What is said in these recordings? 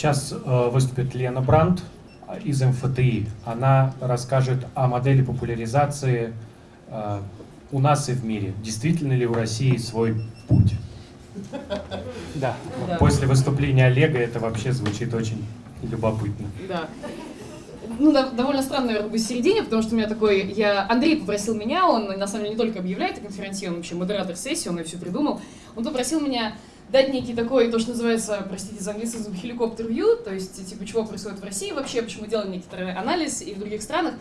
Сейчас э, выступит Лена Брандт из МФТИ. Она расскажет о модели популяризации э, у нас и в мире. Действительно ли у России свой путь? Да. да. После выступления Олега это вообще звучит очень любопытно. Да. Ну, да, довольно странно, наверное, быть в середине, потому что у меня такой... Я... Андрей попросил меня, он на самом деле не только объявляет о конференции, он вообще модератор сессии, он ее все придумал. Он попросил меня дать некий такой, то, что называется, простите за английский хеликоптер вью, то есть, типа, чего происходит в России вообще, почему делаем некоторый анализ и в других странах.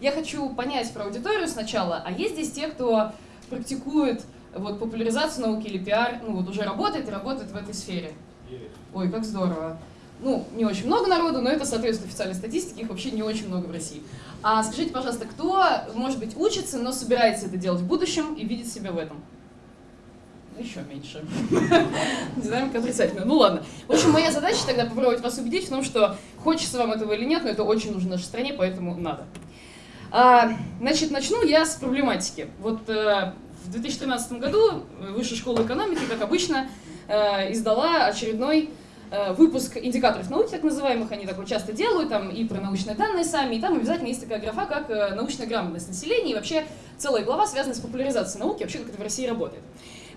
Я хочу понять про аудиторию сначала, а есть здесь те, кто практикует вот, популяризацию науки или пиар, ну вот уже работает и работает в этой сфере? Ой, как здорово. Ну, не очень много народу, но это соответствует официальной статистике, их вообще не очень много в России. А скажите, пожалуйста, кто, может быть, учится, но собирается это делать в будущем и видит себя в этом? Еще меньше. Динамика отрицательная. Ну ладно. В общем, моя задача тогда попробовать вас убедить в том, что хочется вам этого или нет, но это очень нужно нашей стране, поэтому надо. А, значит, начну я с проблематики. Вот э, в 2013 году Высшая школа экономики, как обычно, э, издала очередной э, выпуск индикаторов науки, так называемых, они такое часто делают, там и про научные данные сами, и там обязательно есть такая графа, как э, научная грамотность населения, и вообще целая глава связана с популяризацией науки, вообще как это в России работает.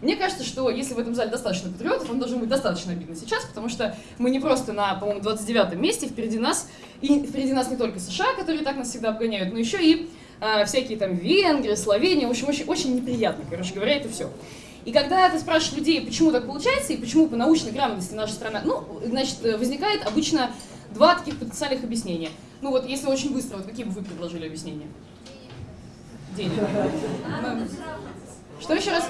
Мне кажется, что если в этом зале достаточно патриотов, вам должно быть достаточно обидно сейчас, потому что мы не просто на, по-моему, 29-м месте, впереди нас, и впереди нас не только США, которые так нас всегда обгоняют, но еще и э, всякие там Венгрии, Словения, в общем, очень, очень неприятно, короче говоря, это все. И когда ты спрашиваешь людей, почему так получается, и почему по научной грамотности наша страна, ну, значит, возникает обычно два таких потенциальных объяснения. Ну вот, если очень быстро, вот какие бы вы предложили объяснения? Денег. Что еще раз?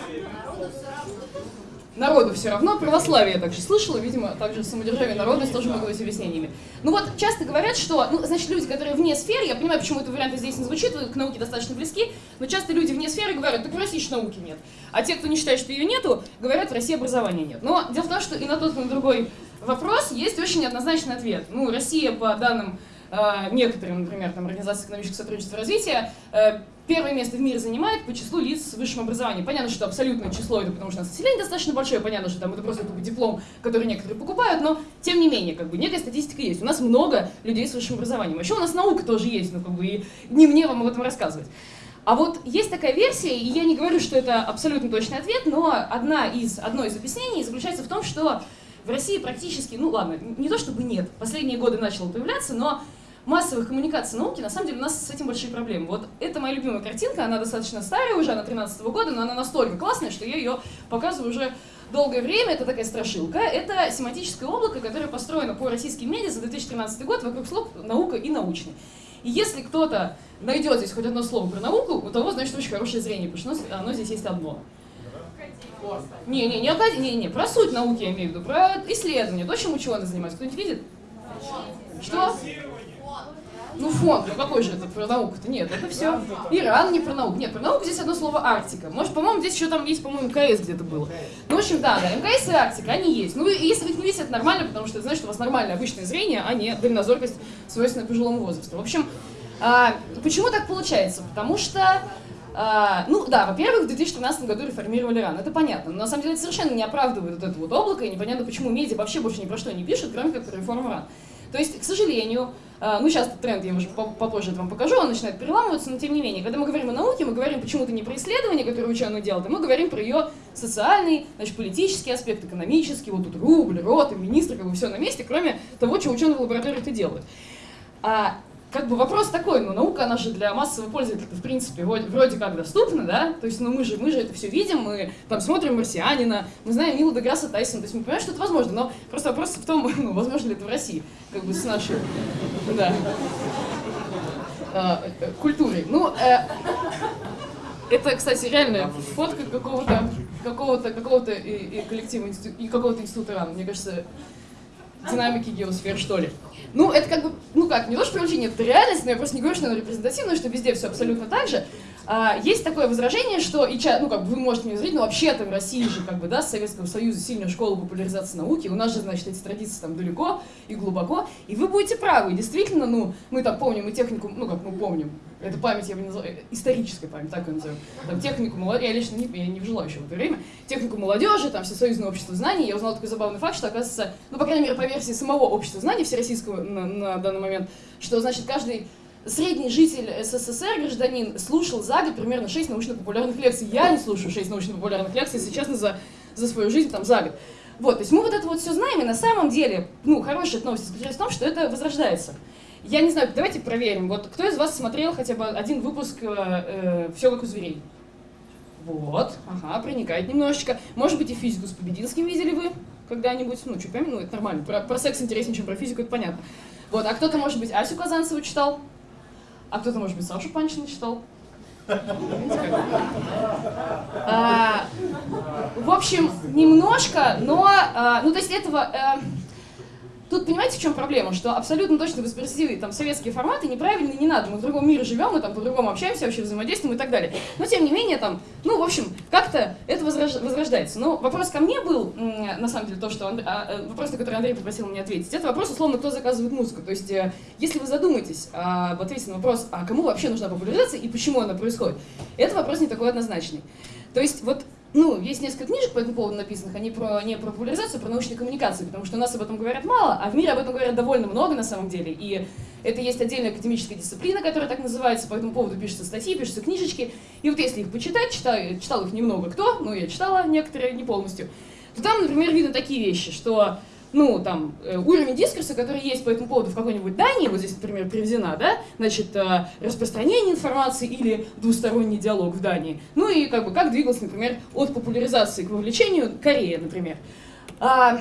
Народу все равно. Православие я также слышала, видимо, также самодержавие народность тоже могут быть объяснениями. Ну вот, часто говорят, что, ну, значит, люди, которые вне сферы, я понимаю, почему это вариант здесь не звучит, вы к науке достаточно близки, но часто люди вне сферы говорят, так в России же науки нет. А те, кто не считает, что ее нету, говорят, в России образования нет. Но дело в том, что и на тот, и на другой вопрос есть очень однозначный ответ. Ну, Россия, по данным э, некоторым, например, там, Организации экономического сотрудничества и развития, э, первое место в мире занимает по числу лиц с высшим образованием. Понятно, что абсолютное число это потому, что у нас население достаточно большое, понятно, что там это просто тупо диплом, который некоторые покупают, но тем не менее, как бы некая статистика есть. У нас много людей с высшим образованием. Еще у нас наука тоже есть, ну как бы и не мне вам об этом рассказывать. А вот есть такая версия, и я не говорю, что это абсолютно точный ответ, но одна из, одно из объяснений заключается в том, что в России практически, ну ладно, не то чтобы нет, последние годы начало появляться, но массовых коммуникаций науки, на самом деле у нас с этим большие проблемы. Вот это моя любимая картинка, она достаточно старая уже, она 13 -го года, но она настолько классная, что я ее показываю уже долгое время. Это такая страшилка. Это семантическое облако, которое построено по российским медиа за 2013 год вокруг слов «наука» и «научный». И если кто-то найдет здесь хоть одно слово про науку, у того, значит, очень хорошее зрение, потому что оно здесь есть одно. Не, не, не, не, не, про суть науки я имею в виду, про исследование, то, чем ученые занимаются. Кто-нибудь видит? Что? Ну фонд, ну какой же это про науку-то? Нет, это все. Иран не про науку. Нет, про науку здесь одно слово Арктика. Может, по-моему, здесь еще там есть, по-моему, МКС где-то было. Ну, в общем, да, да, МКС и Арктика, они есть. Ну, если вы их не видите, это нормально, потому что это значит, что у вас нормальное обычное зрение, а не дальнозоркость, свойственная пожилому возрасту. В общем, а, почему так получается? Потому что а, ну да, во-первых, в 2013 году реформировали РАН, это понятно, но на самом деле это совершенно не оправдывает вот это вот облако, и непонятно, почему медиа вообще больше ни про что не пишут, кроме как про реформу РАН. То есть, к сожалению, ну сейчас тренд, я уже попозже вам покажу, он начинает переламываться, но тем не менее, когда мы говорим о науке, мы говорим почему-то не про исследования, которые ученые делают, а мы говорим про ее социальный, значит, политический аспект, экономический, вот тут рубль, роты, министры, как бы все на месте, кроме того, что ученые в лаборатории это делают. А как бы вопрос такой, ну наука, она же для массового пользователя, в принципе, вроде как доступна, да, то есть, ну мы же, мы же это все видим, мы там смотрим «Марсианина», мы знаем Нила Деграсса Тайсона, то есть мы понимаем, что это возможно, но просто вопрос в том, ну, возможно ли это в России, как бы с нашей, да, а, культурой. Ну, э, это, кстати, реальная фотка какого-то какого-то какого-то и, и коллектива и какого-то института РАН. Мне кажется, динамики геосфер, что ли. Ну, это как бы, ну как, не то, что привлечение, это реальность, но я просто не говорю, что она репрезентативная, что везде все абсолютно так же. А, есть такое возражение, что, и, ну как бы вы можете мне возразить, но вообще-то в России же, как бы, да, с Советского Союза сильная школа популяризации науки, у нас же, значит, эти традиции там далеко и глубоко, и вы будете правы, действительно, ну, мы там помним и технику, ну как мы помним, это память, я бы назвала, э, историческая память, так ее назовем. Там технику молодежи, я лично не, я не жила еще в это время, технику молодежи, там всесоюзное общество знаний, я узнала такой забавный факт, что оказывается, ну, по крайней мере, по версии самого общества знаний всероссийского на, на данный момент, что, значит, каждый средний житель СССР, гражданин, слушал за год примерно 6 научно-популярных лекций. Я не слушаю 6 научно-популярных лекций, если честно, за, за свою жизнь там за год. Вот, то есть мы вот это вот все знаем, и на самом деле, ну, хорошая новость заключается в том, что это возрождается. Я не знаю, давайте проверим. Вот кто из вас смотрел хотя бы один выпуск э, э, «Все как у зверей»? Вот, ага, проникает немножечко. Может быть, и физику с Побединским видели вы когда-нибудь? Ну, что, помню, ну, это нормально. Про, про секс интереснее, чем про физику, это понятно. Вот, а кто-то, может быть, Асю Казанцеву читал? А кто-то, может быть, Сашу Панчина читал? А, в общем, немножко, но, а, ну, то есть этого... А, Тут понимаете, в чем проблема? Что абсолютно точно воспроизвести там советские форматы неправильно не надо. Мы в другом мире живем, мы там по-другому общаемся, вообще взаимодействуем и так далее. Но тем не менее, там, ну, в общем, как-то это возрождается. Но вопрос ко мне был, на самом деле, то, что Анд... а, э, вопрос, на который Андрей попросил меня ответить. Это вопрос, условно, кто заказывает музыку. То есть, э, если вы задумаетесь об ответе на вопрос, а кому вообще нужна популяризация и почему она происходит, это вопрос не такой однозначный. То есть, вот ну, есть несколько книжек по этому поводу написанных, они про, не про популяризацию, а про научные коммуникации, потому что у нас об этом говорят мало, а в мире об этом говорят довольно много на самом деле. И это есть отдельная академическая дисциплина, которая так называется, по этому поводу пишутся статьи, пишутся книжечки. И вот если их почитать, читал, читал их немного кто, ну, я читала некоторые, не полностью, то там, например, видно такие вещи, что ну, там, э, уровень дискурса, который есть по этому поводу в какой-нибудь Дании, вот здесь, например, приведена, да, значит, э, распространение информации или двусторонний диалог в Дании. Ну и как бы как двигалась, например, от популяризации к вовлечению Корея, например. А,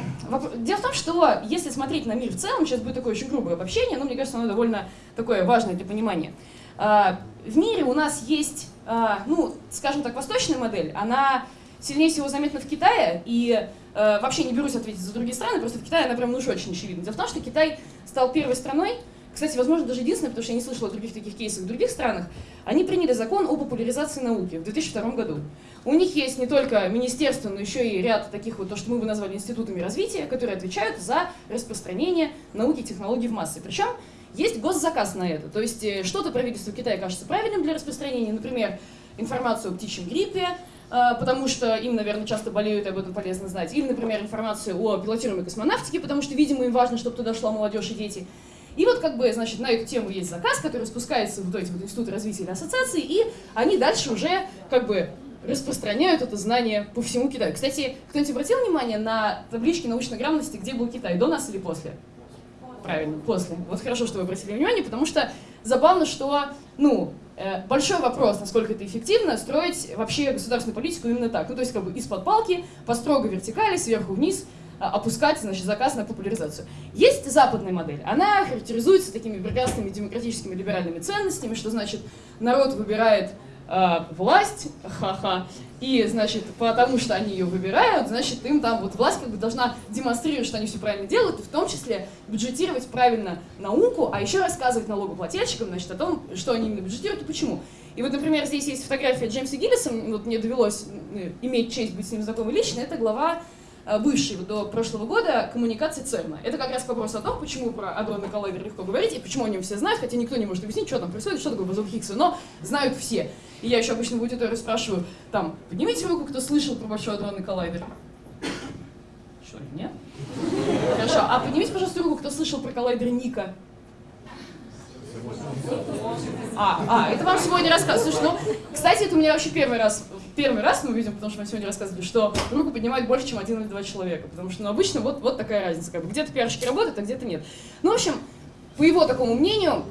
дело в том, что если смотреть на мир в целом, сейчас будет такое очень грубое обобщение, но мне кажется, оно довольно такое важное для понимания. А, в мире у нас есть, а, ну, скажем так, восточная модель, она сильнее всего заметна в Китае, и Э, вообще не берусь ответить за другие страны, просто в Китае она прям ну уж очень очевидна. Дело в том, что Китай стал первой страной, кстати, возможно, даже единственной, потому что я не слышала о других таких кейсах в других странах, они приняли закон о популяризации науки в 2002 году. У них есть не только министерство, но еще и ряд таких вот, то, что мы бы назвали институтами развития, которые отвечают за распространение науки и технологий в массы. Причем есть госзаказ на это. То есть э, что-то правительство Китая кажется правильным для распространения, например, информацию о птичьем гриппе, потому что им, наверное, часто болеют, и об этом полезно знать. Или, например, информацию о пилотируемой космонавтике, потому что, видимо, им важно, чтобы туда шла молодежь и дети. И вот как бы, значит, на эту тему есть заказ, который спускается в эти вот институты развития или ассоциации, и они дальше уже как бы распространяют это знание по всему Китаю. Кстати, кто-нибудь обратил внимание на таблички научной грамотности, где был Китай, до нас или после? Правильно, после. Вот хорошо, что вы обратили внимание, потому что забавно, что, ну, Э, большой вопрос, насколько это эффективно, строить вообще государственную политику именно так. Ну, то есть как бы из-под палки, по строгой вертикали, сверху вниз, а, опускать значит, заказ на популяризацию. Есть западная модель. Она характеризуется такими прекрасными демократическими либеральными ценностями, что значит народ выбирает э, власть, ха-ха, и, значит, потому что они ее выбирают, значит, им там вот власть как бы должна демонстрировать, что они все правильно делают, в том числе бюджетировать правильно науку, а еще рассказывать налогоплательщикам, значит, о том, что они именно бюджетируют и почему. И вот, например, здесь есть фотография Джеймса Гиллиса, вот мне довелось иметь честь быть с ним знакомой лично, это глава Э, бывший до прошлого года коммуникации ЦЕРНа. Это как раз вопрос о том, почему про адронный коллайдер легко говорить, и почему о нем все знают, хотя никто не может объяснить, что там происходит, что такое бозон Хиггса, но знают все. И я еще обычно в аудитории спрашиваю, там, поднимите руку, кто слышал про большой адронный коллайдер. Что, нет? Хорошо, а поднимите, пожалуйста, руку, кто слышал про коллайдер Ника. А, а, это вам сегодня рассказывают. Слушай, ну, кстати, это у меня вообще первый раз, первый раз мы увидим, потому что мы сегодня рассказывали, что руку поднимает больше, чем один или два человека. Потому что, ну, обычно вот, вот такая разница. Как бы. Где-то пиарщики работают, а где-то нет. Ну, в общем, по его такому мнению,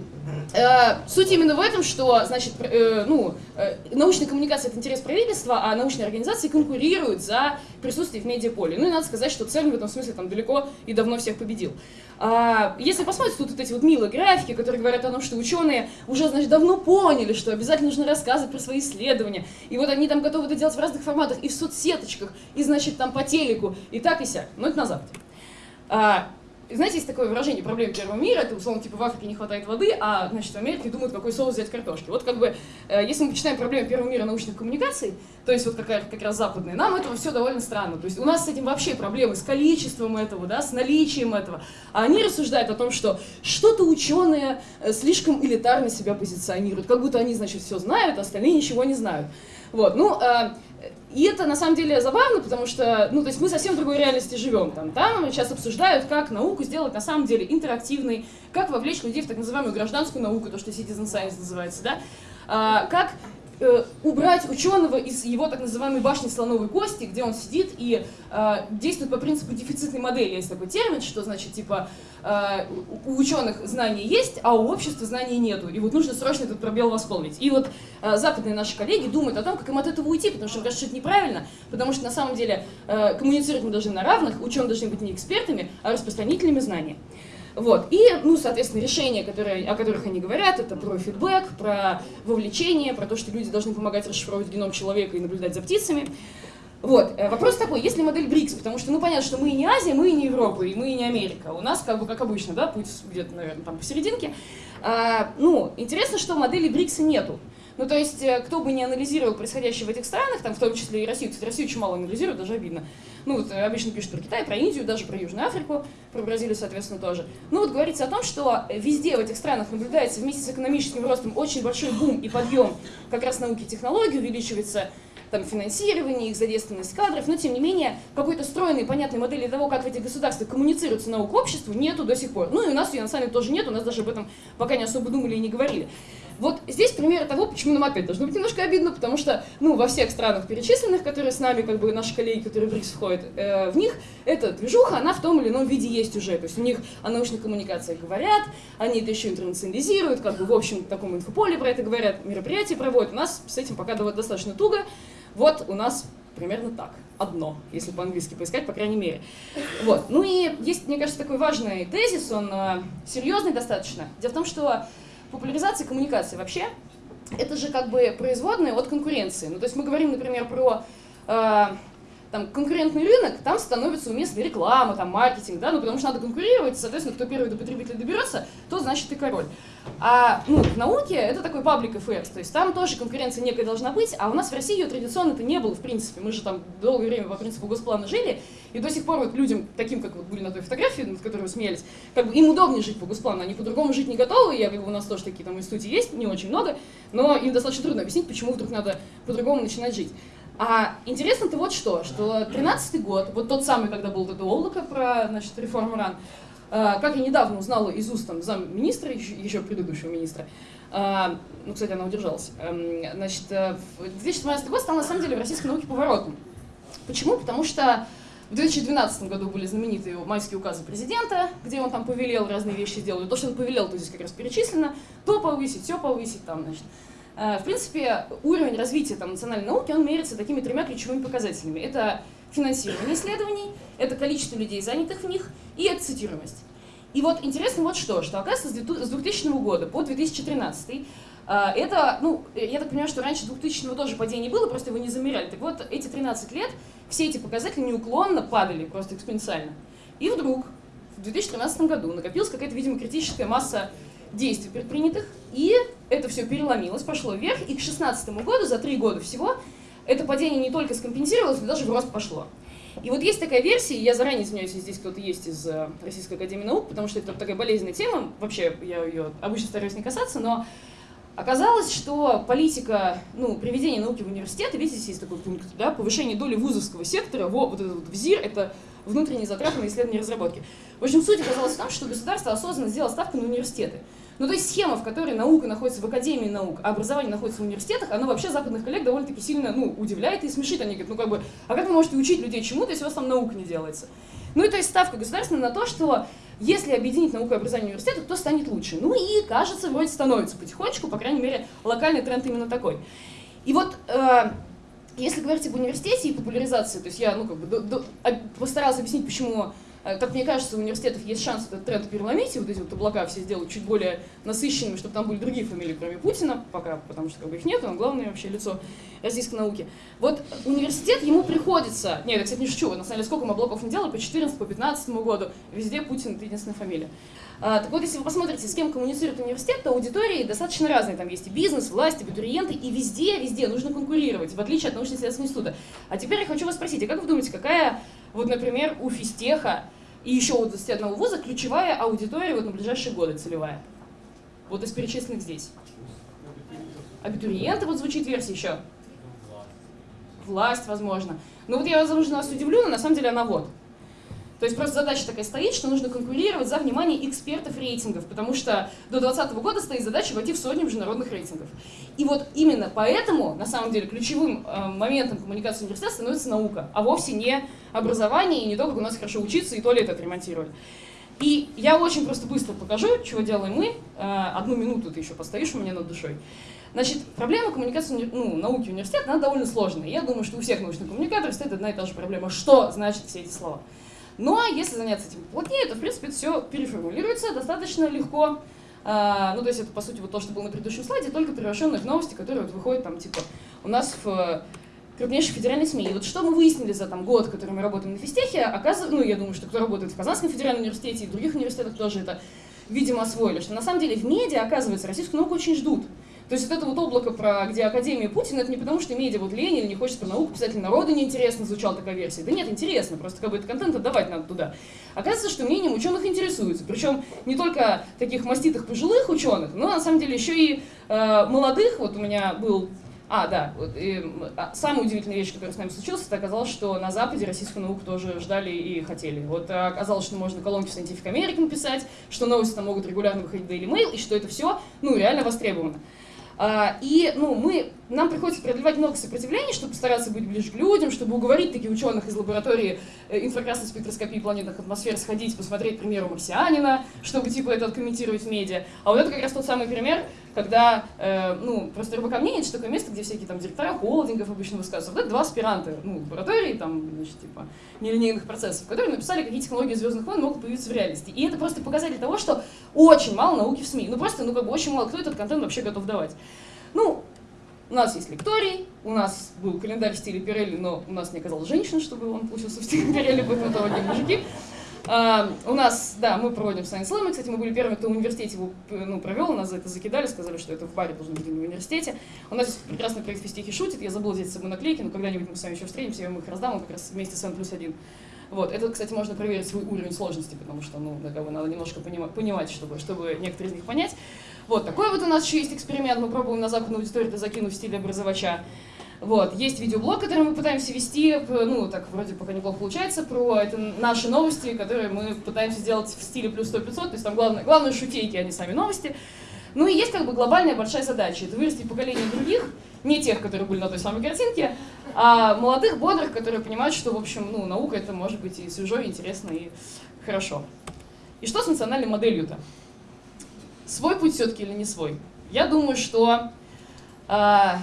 суть именно в этом, что, значит, э, ну, э, научная коммуникация — это интерес правительства, а научные организации конкурируют за присутствие в медиаполе. Ну и надо сказать, что ЦЕРН в этом смысле там далеко и давно всех победил. А, если посмотреть, тут вот эти вот милые графики, которые говорят о том, что ученые уже, значит, давно поняли, что обязательно нужно рассказывать про свои исследования, и вот они там готовы это делать в разных форматах, и в соцсеточках, и, значит, там по телеку, и так, и сяк. Но это на Западе. А, знаете, есть такое выражение проблем первого мира, это условно типа в Африке не хватает воды, а значит в Америке думают, какой соус взять картошки. Вот как бы, э, если мы почитаем проблемы первого мира научных коммуникаций, то есть вот какая как раз западные, нам этого все довольно странно. То есть у нас с этим вообще проблемы с количеством этого, да, с наличием этого. А они рассуждают о том, что что-то ученые э, слишком элитарно себя позиционируют, как будто они, значит, все знают, а остальные ничего не знают. Вот, ну, э, и это на самом деле забавно, потому что, ну, то есть мы совсем в другой реальности живем. Там, там сейчас обсуждают, как науку сделать на самом деле интерактивной, как вовлечь людей в так называемую гражданскую науку, то, что citizen science называется, да, а, как Э, убрать ученого из его так называемой башни слоновой кости, где он сидит и э, действует по принципу дефицитной модели. Есть такой термин, что значит, типа, э, у ученых знания есть, а у общества знаний нету. И вот нужно срочно этот пробел восполнить. И вот э, западные наши коллеги думают о том, как им от этого уйти, потому что кажется, неправильно, потому что на самом деле э, коммуницировать мы должны на равных, ученые должны быть не экспертами, а распространителями знаний. Вот. И, ну, соответственно, решения, которые, о которых они говорят, это про фидбэк, про вовлечение, про то, что люди должны помогать расшифровывать геном человека и наблюдать за птицами. Вот. Э, вопрос такой, есть ли модель БРИКС? Потому что, ну, понятно, что мы и не Азия, мы и не Европа, и мы и не Америка. У нас, как бы, как обычно, да, путь где-то, наверное, там посерединке. А, ну, интересно, что модели БРИКСа нету. Ну, то есть, э, кто бы не анализировал происходящее в этих странах, там, в том числе и Россию, кстати, Россию очень мало анализируют, даже обидно. Ну, вот э, обычно пишут про Китай, про Индию, даже про Южную Африку, про Бразилию, соответственно, тоже. Ну, вот говорится о том, что везде в этих странах наблюдается вместе с экономическим ростом очень большой бум и подъем как раз науки и технологий, увеличивается там, финансирование, их задействованность кадров, но тем не менее какой-то стройной, понятной модели того, как в этих государствах коммуницируется наука обществу, нету до сих пор. Ну и у нас ее на самом деле тоже нет, у нас даже об этом пока не особо думали и не говорили. Вот здесь примеры того, почему нам опять должно быть немножко обидно, потому что, ну, во всех странах перечисленных, которые с нами, как бы наши коллеги, которые в РИКС входят, э, в них эта движуха, она в том или ином виде есть уже. То есть у них о научных коммуникациях говорят, они это еще интернационализируют, как бы в общем в таком инфополе про это говорят, мероприятия проводят. У нас с этим пока достаточно туго. Вот у нас примерно так. Одно, если по-английски поискать, по крайней мере. Вот. Ну и есть, мне кажется, такой важный тезис, он э, серьезный достаточно. Дело в том, что популяризация коммуникации вообще, это же как бы производная от конкуренции. Ну, то есть мы говорим, например, про э, там, конкурентный рынок, там становится уместна реклама, там, маркетинг, да, ну, потому что надо конкурировать, соответственно, кто первый до потребителя доберется, то значит ты король. А, ну, в науке это такой public affairs, то есть там тоже конкуренция некая должна быть, а у нас в России ее традиционно это не было, в принципе. Мы же там долгое время по принципу госплана жили, и до сих пор вот людям, таким, как вот были на той фотографии, над которой вы смеялись, как бы им удобнее жить по госплану, они по-другому жить не готовы, я бы у нас тоже такие там институты есть, не очень много, но им достаточно трудно объяснить, почему вдруг надо по-другому начинать жить. А интересно-то вот что, что 13 год, вот тот самый, когда был это облако про, значит, реформу РАН, э, как я недавно узнала из уст там, замминистра, еще, предыдущего министра, э, ну, кстати, она удержалась, эм, значит, 2017 э, год стал на самом деле в российской науке поворотом. Почему? Потому что в 2012 году были знаменитые майские указы президента, где он там повелел разные вещи сделать. То, что он повелел, то здесь как раз перечислено. То повысить, все повысить, там, значит, в принципе, уровень развития там, национальной науки, он меряется такими тремя ключевыми показателями. Это финансирование исследований, это количество людей, занятых в них, и это цитируемость. И вот интересно вот что, что оказывается с 2000 года по 2013 э, это, ну, я так понимаю, что раньше 2000 тоже падение было, просто его не замеряли. Так вот, эти 13 лет все эти показатели неуклонно падали, просто экспоненциально. И вдруг в 2013 году накопилась какая-то, видимо, критическая масса действий предпринятых, и это все переломилось, пошло вверх, и к 2016 году, за три года всего, это падение не только скомпенсировалось, но даже в рост пошло. И вот есть такая версия, я заранее извиняюсь, если здесь кто-то есть из э, Российской Академии Наук, потому что это такая болезненная тема, вообще я ее обычно стараюсь не касаться, но оказалось, что политика, ну, приведения науки в университеты, видите, здесь есть такой пункт, да, повышение доли вузовского сектора, во, вот этот вот ВЗИР, это внутренние затраты на исследования и разработки. В общем, суть оказалась в том, что государство осознанно сделало ставку на университеты. Ну, то есть схема, в которой наука находится в Академии наук, а образование находится в университетах, она вообще западных коллег довольно-таки сильно, ну, удивляет и смешит. Они говорят, ну, как бы, а как вы можете учить людей чему-то, если у вас там наука не делается? Ну, и то есть ставка государственная на то, что если объединить науку и образование университета, то станет лучше. Ну и, кажется, вроде становится потихонечку, по крайней мере, локальный тренд именно такой. И вот э, если говорить об университете и популяризации, то есть я ну, как бы, до, до, постаралась объяснить, почему как мне кажется, у университетов есть шанс этот тренд переломить, и вот эти вот облака все сделать чуть более насыщенными, чтобы там были другие фамилии, кроме Путина, пока, потому что как бы их нет, он главное вообще лицо российской науки. Вот университет, ему приходится, нет, я, кстати, не шучу, на самом деле, сколько мы облаков не делали, по 14 по 15 году, везде Путин это единственная фамилия. А, так вот, если вы посмотрите, с кем коммуницирует университет, то аудитории достаточно разные. Там есть и бизнес, власть, абитуриенты, и везде, везде нужно конкурировать, в отличие от научно-исследовательского института. А теперь я хочу вас спросить, а как вы думаете, какая, вот, например, у физтеха и еще у 21 вуза ключевая аудитория вот на ближайшие годы целевая? Вот из перечисленных здесь. Абитуриенты, вот звучит версия еще. Власть, возможно. Ну вот я вас, вас удивлю, но на самом деле она вот. То есть просто задача такая стоит, что нужно конкурировать за внимание экспертов рейтингов, потому что до 2020 года стоит задача войти в сотню международных рейтингов. И вот именно поэтому, на самом деле, ключевым э, моментом коммуникации университета становится наука, а вовсе не образование и не то, как у нас хорошо учиться и туалет отремонтировать. И я очень просто быстро покажу, чего делаем мы. Э, одну минуту ты еще постоишь у меня над душой. Значит, проблема коммуникации ну, науки университета, она довольно сложная. Я думаю, что у всех научных коммуникаторов стоит одна и та же проблема. Что значит все эти слова? Но если заняться этим плотнее, то, в принципе, все переформулируется достаточно легко. А, ну, то есть это, по сути, вот то, что было на предыдущем слайде, только превращенные в новости, которые вот выходят там, типа, у нас в крупнейших федеральных СМИ. И вот что мы выяснили за там, год, который мы работаем на физтехе, оказывается, ну, я думаю, что кто работает в Казанском федеральном университете и других университетах тоже это, видимо, освоили, что на самом деле в медиа, оказывается, российскую науку очень ждут. То есть вот это вот облако, про где Академия Путина, это не потому, что медиа вот лень не хочет про науку писатель народа неинтересно, звучала такая версия. Да нет, интересно, просто как бы этот контент отдавать надо туда. Оказывается, что мнением ученых интересуются. Причем не только таких маститых пожилых ученых, но на самом деле еще и э, молодых. Вот у меня был а, да, вот, и, а, самая удивительная вещь, которая с нами случилась, это оказалось, что на Западе российскую науку тоже ждали и хотели. Вот а, оказалось, что можно колонки в Scientific American писать, что новости там могут регулярно выходить в Daily Mail, и что это все, ну, реально востребовано. А, и ну, мы, нам приходится преодолевать много сопротивлений, чтобы постараться быть ближе к людям, чтобы уговорить таких ученых из лаборатории э, инфракрасной спектроскопии планетных атмосфер сходить, посмотреть, к примеру, марсианина, чтобы типа это откомментировать в медиа. А вот это как раз тот самый пример, когда, э, ну, просто РБК мнение, это такое место, где всякие там директора холдингов обычно высказываются. Вот это два аспиранта, ну, лаборатории, там, значит, типа, нелинейных процессов, которые написали, какие технологии Звездных войн могут появиться в реальности. И это просто показатель того, что очень мало науки в СМИ. Ну, просто, ну, как бы очень мало кто этот контент вообще готов давать. Ну, у нас есть лекторий, у нас был календарь в стиле Пирелли, но у нас не оказалось женщин, чтобы он получился в стиле Пирелли, поэтому это одни мужики. Uh, у нас, да, мы проводим Science Slam, кстати, мы были первыми, кто в университете его ну, провел, нас за это закидали, сказали, что это в баре должно быть в университете. У нас есть прекрасный проект «Фистихи шутит», я забыла взять с собой наклейки, но когда-нибудь мы с вами еще встретимся, я вам их раздам, он как раз вместе с N плюс один. Вот. Это, кстати, можно проверить свой уровень сложности, потому что, ну, да, надо немножко понимать, понимать чтобы, чтобы некоторые из них понять. Вот, такой вот у нас еще есть эксперимент, мы пробуем на западную аудиторию это закинуть в стиле образовача. Вот, есть видеоблог, который мы пытаемся вести, ну, так вроде пока неплохо получается, про это наши новости, которые мы пытаемся сделать в стиле плюс 100-500, то есть там главное, главное шутейки, а не сами новости. Ну и есть как бы глобальная большая задача, это вырастить поколение других, не тех, которые были на той самой картинке, а молодых, бодрых, которые понимают, что, в общем, ну, наука это может быть и свежо, и интересно, и хорошо. И что с национальной моделью-то? Свой путь все-таки или не свой? Я думаю, что... А,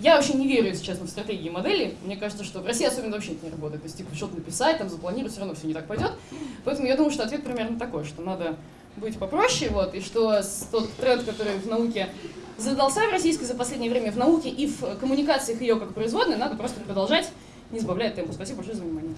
я вообще не верю, если честно, в стратегии модели. Мне кажется, что в России особенно вообще это не работает. То есть, типа, что-то написать, там, запланировать, все равно все не так пойдет. Поэтому я думаю, что ответ примерно такой, что надо быть попроще, вот, и что тот тренд, который в науке задался в российской за последнее время в науке и в коммуникациях ее как производной, надо просто продолжать, не сбавляя темпу. Спасибо большое за внимание.